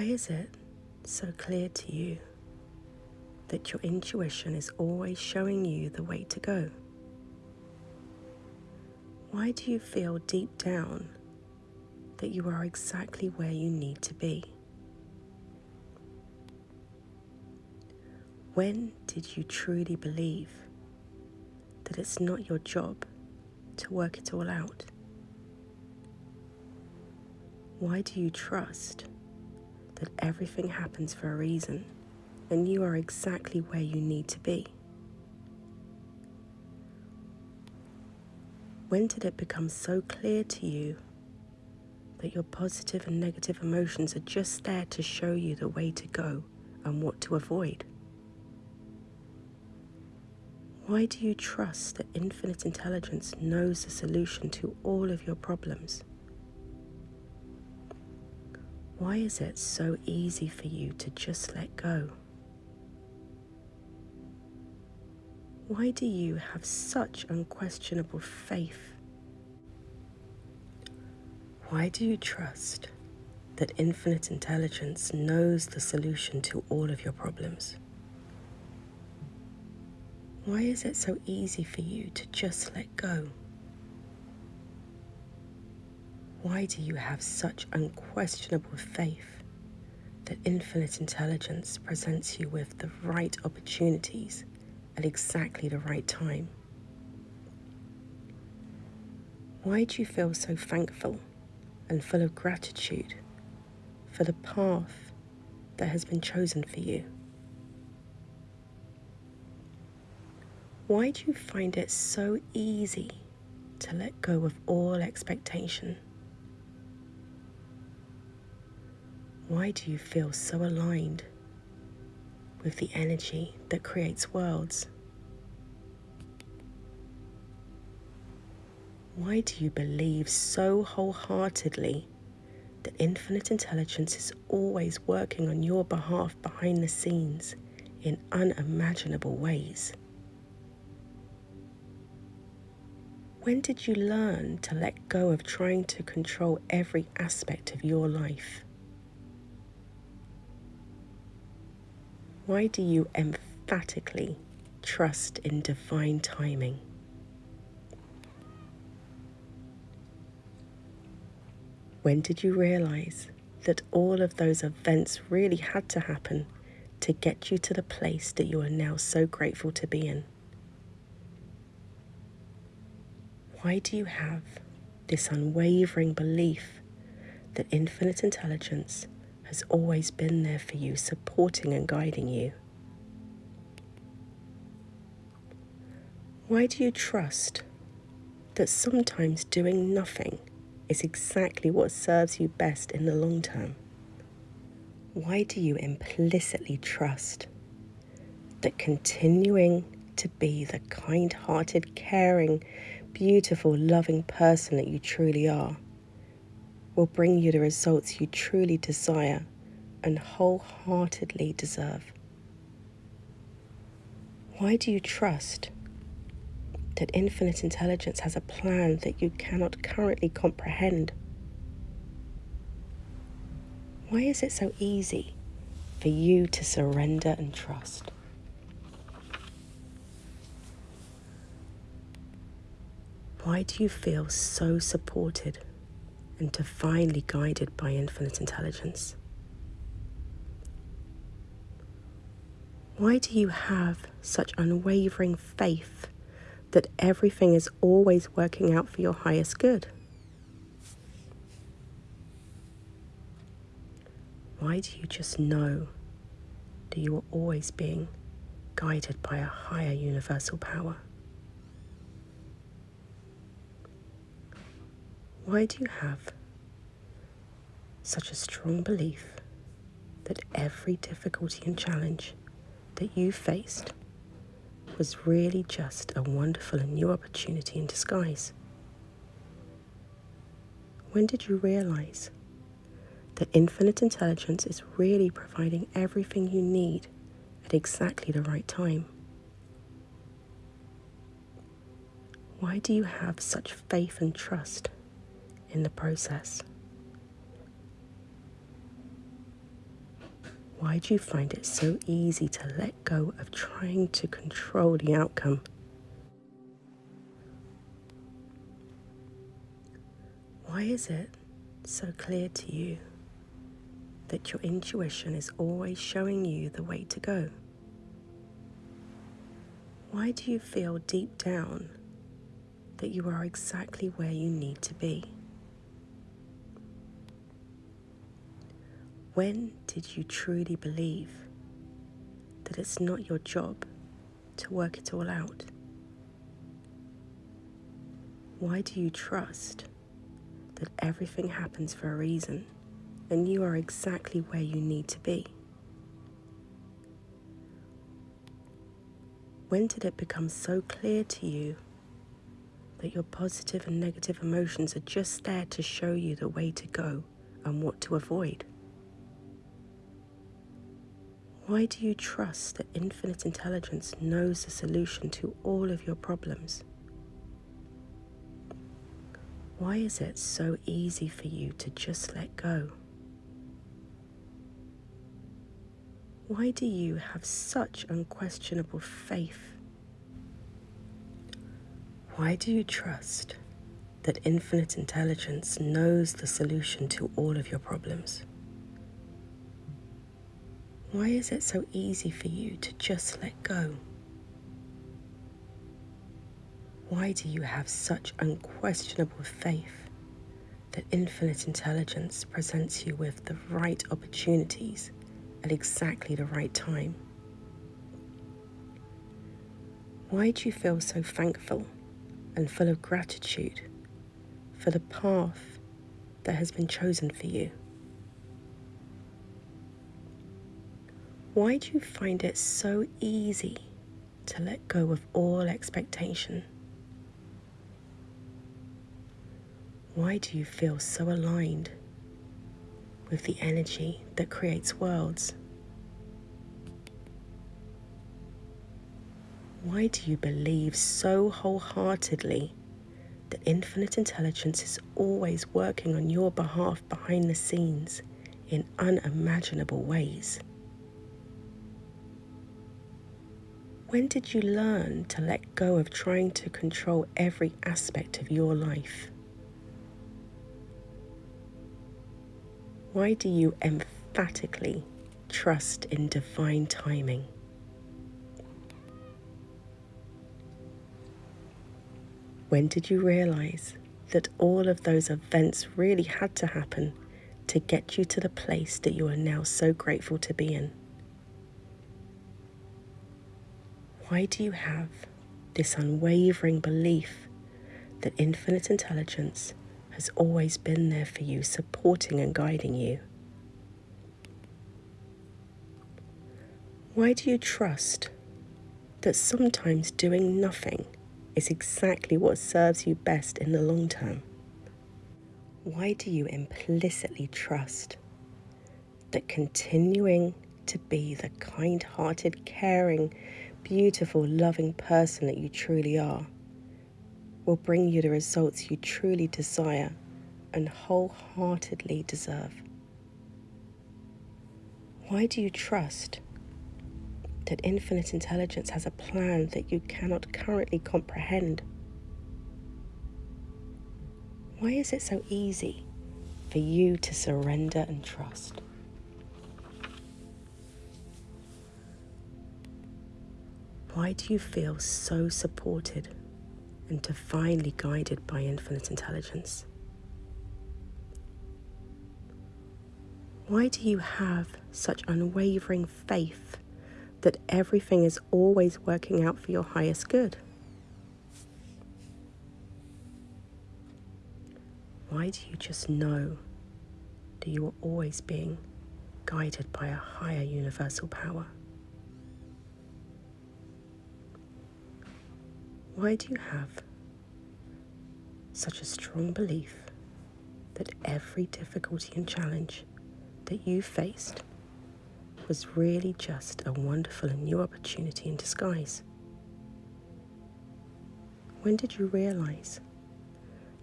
Why is it so clear to you that your intuition is always showing you the way to go? Why do you feel deep down that you are exactly where you need to be? When did you truly believe that it's not your job to work it all out? Why do you trust that everything happens for a reason and you are exactly where you need to be? When did it become so clear to you that your positive and negative emotions are just there to show you the way to go and what to avoid? Why do you trust that infinite intelligence knows the solution to all of your problems? Why is it so easy for you to just let go? Why do you have such unquestionable faith? Why do you trust that infinite intelligence knows the solution to all of your problems? Why is it so easy for you to just let go? Why do you have such unquestionable faith that infinite intelligence presents you with the right opportunities at exactly the right time? Why do you feel so thankful and full of gratitude for the path that has been chosen for you? Why do you find it so easy to let go of all expectation? Why do you feel so aligned with the energy that creates worlds? Why do you believe so wholeheartedly that infinite intelligence is always working on your behalf behind the scenes in unimaginable ways? When did you learn to let go of trying to control every aspect of your life? Why do you emphatically trust in divine timing? When did you realize that all of those events really had to happen to get you to the place that you are now so grateful to be in? Why do you have this unwavering belief that infinite intelligence has always been there for you, supporting and guiding you? Why do you trust that sometimes doing nothing is exactly what serves you best in the long term? Why do you implicitly trust that continuing to be the kind hearted, caring, beautiful, loving person that you truly are will bring you the results you truly desire and wholeheartedly deserve. Why do you trust that infinite intelligence has a plan that you cannot currently comprehend? Why is it so easy for you to surrender and trust? Why do you feel so supported and divinely guided by infinite intelligence? Why do you have such unwavering faith that everything is always working out for your highest good? Why do you just know that you are always being guided by a higher universal power? Why do you have such a strong belief that every difficulty and challenge that you faced was really just a wonderful and new opportunity in disguise? When did you realize that infinite intelligence is really providing everything you need at exactly the right time? Why do you have such faith and trust in the process. Why do you find it so easy to let go of trying to control the outcome? Why is it so clear to you that your intuition is always showing you the way to go? Why do you feel deep down that you are exactly where you need to be? When did you truly believe that it's not your job to work it all out? Why do you trust that everything happens for a reason and you are exactly where you need to be? When did it become so clear to you that your positive and negative emotions are just there to show you the way to go and what to avoid? Why do you trust that infinite intelligence knows the solution to all of your problems? Why is it so easy for you to just let go? Why do you have such unquestionable faith? Why do you trust that infinite intelligence knows the solution to all of your problems? Why is it so easy for you to just let go? Why do you have such unquestionable faith that infinite intelligence presents you with the right opportunities at exactly the right time? Why do you feel so thankful and full of gratitude for the path that has been chosen for you? Why do you find it so easy to let go of all expectation? Why do you feel so aligned with the energy that creates worlds? Why do you believe so wholeheartedly that infinite intelligence is always working on your behalf behind the scenes in unimaginable ways? When did you learn to let go of trying to control every aspect of your life? Why do you emphatically trust in divine timing? When did you realize that all of those events really had to happen to get you to the place that you are now so grateful to be in? Why do you have this unwavering belief that infinite intelligence has always been there for you, supporting and guiding you? Why do you trust that sometimes doing nothing is exactly what serves you best in the long term? Why do you implicitly trust that continuing to be the kind hearted, caring, beautiful, loving person that you truly are will bring you the results you truly desire and wholeheartedly deserve. Why do you trust that infinite intelligence has a plan that you cannot currently comprehend? Why is it so easy for you to surrender and trust? Why do you feel so supported and divinely guided by infinite intelligence? Why do you have such unwavering faith that everything is always working out for your highest good? Why do you just know that you are always being guided by a higher universal power? Why do you have such a strong belief that every difficulty and challenge that you faced was really just a wonderful and new opportunity in disguise? When did you realize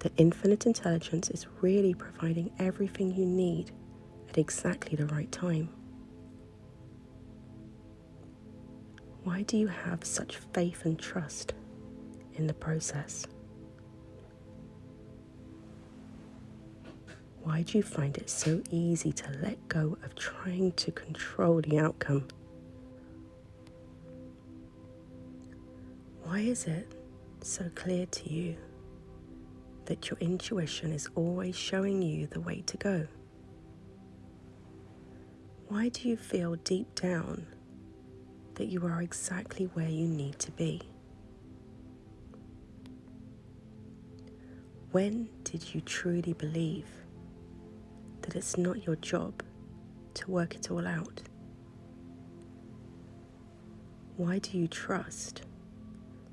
that infinite intelligence is really providing everything you need at exactly the right time? Why do you have such faith and trust in the process? Why do you find it so easy to let go of trying to control the outcome? Why is it so clear to you that your intuition is always showing you the way to go? Why do you feel deep down that you are exactly where you need to be? When did you truly believe that it's not your job to work it all out? Why do you trust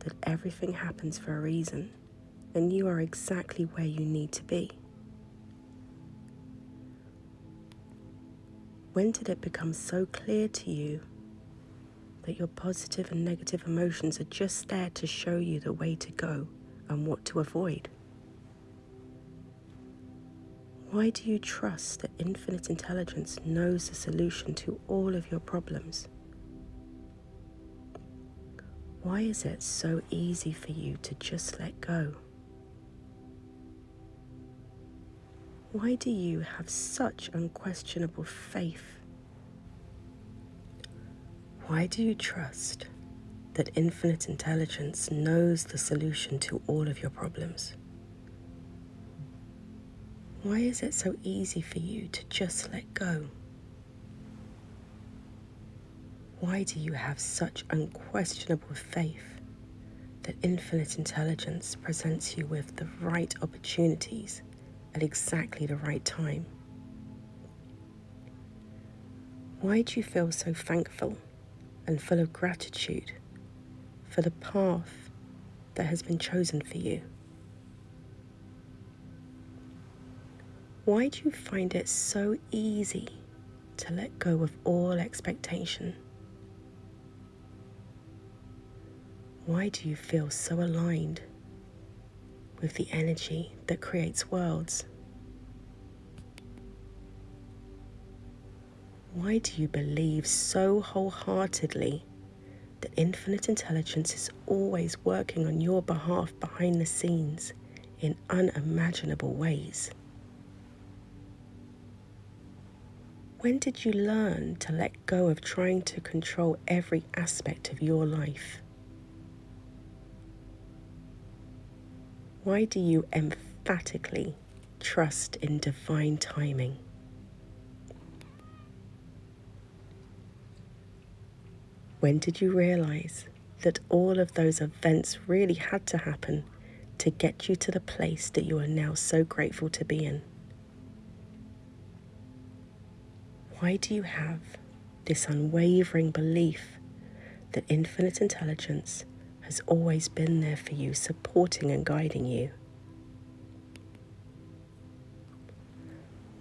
that everything happens for a reason and you are exactly where you need to be? When did it become so clear to you that your positive and negative emotions are just there to show you the way to go and what to avoid? Why do you trust that infinite intelligence knows the solution to all of your problems? Why is it so easy for you to just let go? Why do you have such unquestionable faith? Why do you trust that infinite intelligence knows the solution to all of your problems? Why is it so easy for you to just let go? Why do you have such unquestionable faith that infinite intelligence presents you with the right opportunities at exactly the right time? Why do you feel so thankful and full of gratitude for the path that has been chosen for you? Why do you find it so easy to let go of all expectation? Why do you feel so aligned with the energy that creates worlds? Why do you believe so wholeheartedly that infinite intelligence is always working on your behalf behind the scenes in unimaginable ways? When did you learn to let go of trying to control every aspect of your life? Why do you emphatically trust in divine timing? When did you realize that all of those events really had to happen to get you to the place that you are now so grateful to be in? Why do you have this unwavering belief that infinite intelligence has always been there for you, supporting and guiding you?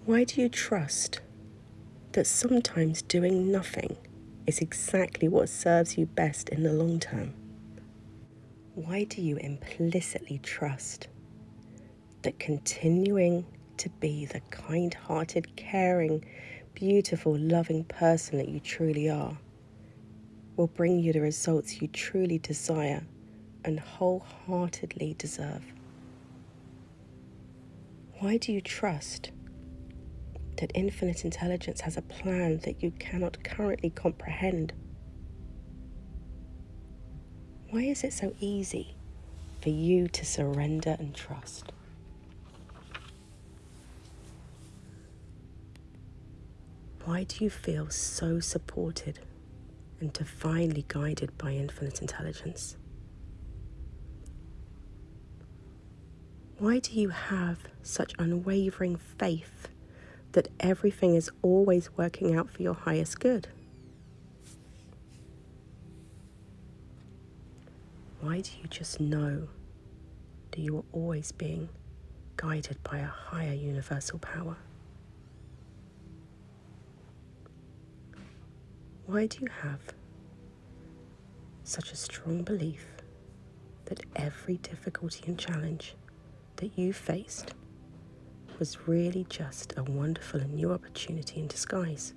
Why do you trust that sometimes doing nothing is exactly what serves you best in the long term? Why do you implicitly trust that continuing to be the kind hearted, caring, beautiful, loving person that you truly are will bring you the results you truly desire and wholeheartedly deserve. Why do you trust that infinite intelligence has a plan that you cannot currently comprehend? Why is it so easy for you to surrender and trust? Why do you feel so supported and divinely guided by infinite intelligence? Why do you have such unwavering faith that everything is always working out for your highest good? Why do you just know that you are always being guided by a higher universal power? Why do you have such a strong belief that every difficulty and challenge that you faced was really just a wonderful and new opportunity in disguise?